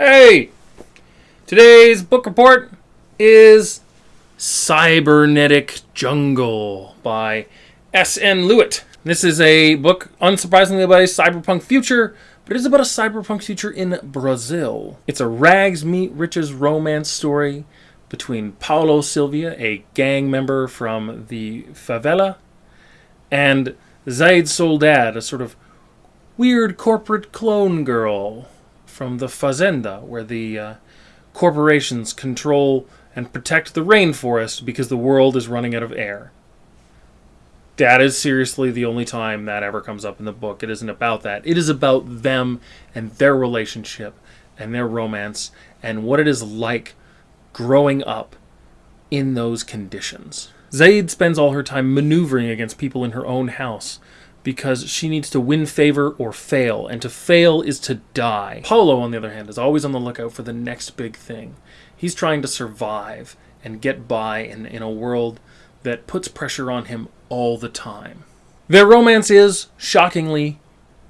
Hey! Today's book report is Cybernetic Jungle by S.N. Lewitt. This is a book, unsurprisingly, about a cyberpunk future, but it is about a cyberpunk future in Brazil. It's a rags meet riches romance story between Paulo Silvia, a gang member from the favela, and Zaid Soldad, a sort of weird corporate clone girl from the Fazenda, where the uh, corporations control and protect the rainforest because the world is running out of air. That is seriously the only time that ever comes up in the book. It isn't about that. It is about them and their relationship and their romance and what it is like growing up in those conditions. Zaid spends all her time maneuvering against people in her own house because she needs to win favor or fail, and to fail is to die. Paulo, on the other hand, is always on the lookout for the next big thing. He's trying to survive and get by in, in a world that puts pressure on him all the time. Their romance is, shockingly,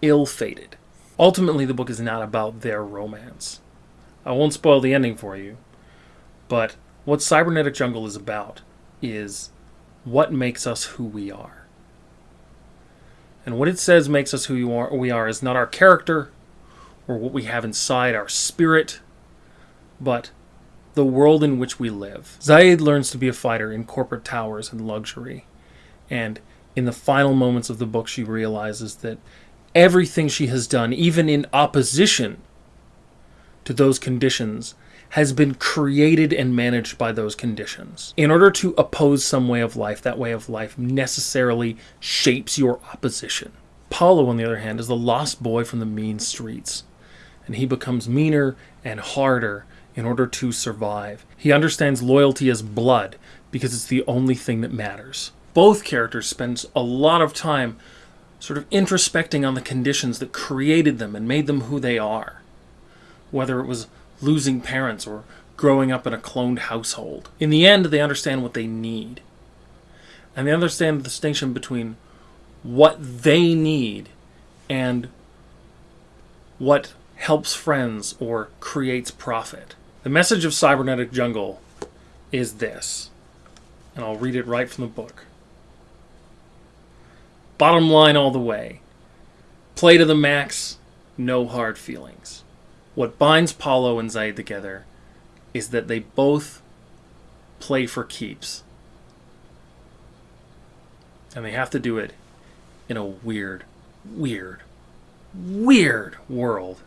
ill fated. Ultimately, the book is not about their romance. I won't spoil the ending for you, but what Cybernetic Jungle is about is what makes us who we are. And what it says makes us who you are, we are is not our character or what we have inside our spirit, but the world in which we live. Zaid learns to be a fighter in corporate towers and luxury. And in the final moments of the book, she realizes that everything she has done, even in opposition to those conditions, has been created and managed by those conditions. In order to oppose some way of life, that way of life necessarily shapes your opposition. Paulo, on the other hand, is the lost boy from the mean streets, and he becomes meaner and harder in order to survive. He understands loyalty as blood because it's the only thing that matters. Both characters spend a lot of time sort of introspecting on the conditions that created them and made them who they are. Whether it was losing parents or growing up in a cloned household. In the end, they understand what they need. And they understand the distinction between what they need and what helps friends or creates profit. The message of Cybernetic Jungle is this, and I'll read it right from the book. Bottom line all the way. Play to the max, no hard feelings. What binds Paulo and Zaid together is that they both play for keeps. And they have to do it in a weird, weird, weird world